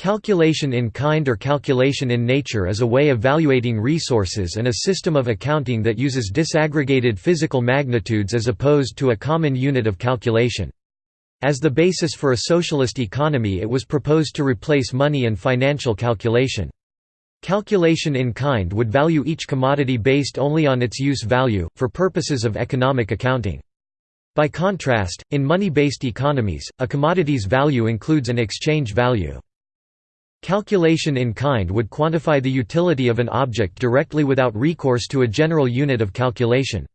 Calculation in kind or calculation in nature is a way of valuating resources and a system of accounting that uses disaggregated physical magnitudes as opposed to a common unit of calculation. As the basis for a socialist economy it was proposed to replace money and financial calculation. Calculation in kind would value each commodity based only on its use value, for purposes of economic accounting. By contrast, in money-based economies, a commodity's value includes an exchange value. Calculation in kind would quantify the utility of an object directly without recourse to a general unit of calculation.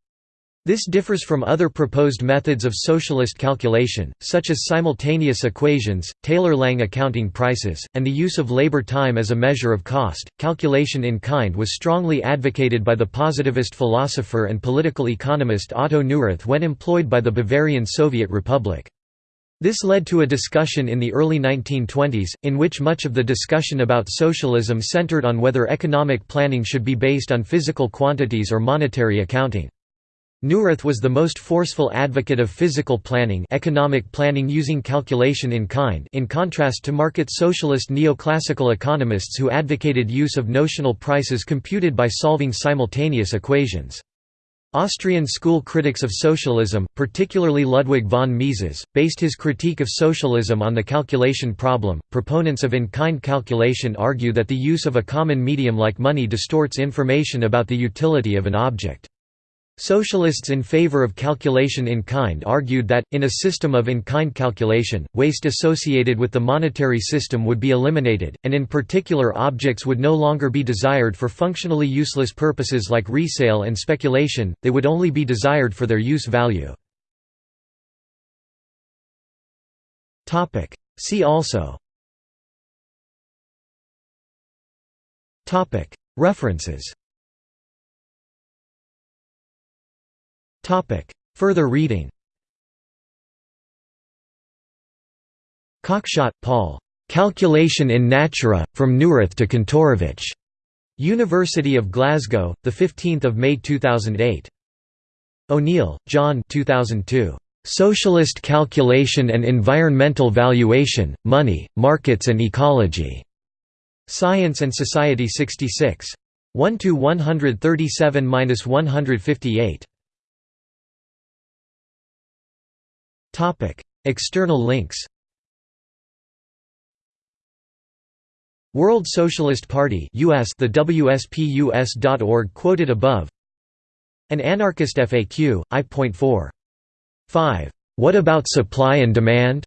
This differs from other proposed methods of socialist calculation, such as simultaneous equations, Taylor-Lange accounting prices, and the use of labor time as a measure of cost. Calculation in kind was strongly advocated by the positivist philosopher and political economist Otto Neurath when employed by the Bavarian Soviet Republic. This led to a discussion in the early 1920s, in which much of the discussion about socialism centered on whether economic planning should be based on physical quantities or monetary accounting. Neurath was the most forceful advocate of physical planning economic planning using calculation in kind in contrast to market socialist neoclassical economists who advocated use of notional prices computed by solving simultaneous equations. Austrian school critics of socialism, particularly Ludwig von Mises, based his critique of socialism on the calculation problem. Proponents of in kind calculation argue that the use of a common medium like money distorts information about the utility of an object. Socialists in favor of calculation in kind argued that, in a system of in-kind calculation, waste associated with the monetary system would be eliminated, and in particular objects would no longer be desired for functionally useless purposes like resale and speculation, they would only be desired for their use value. See also. References Further reading Cockshott, Paul. "'Calculation in Natura, From Neurath to Kantorovich". University of Glasgow, 15 May 2008. O'Neill, John 2002. "'Socialist Calculation and Environmental Valuation, Money, Markets and Ecology". Science and Society 66. 1 External links. World Socialist Party US the WSPUS.org quoted above An Anarchist FAQ, I.4. 5. What about supply and demand?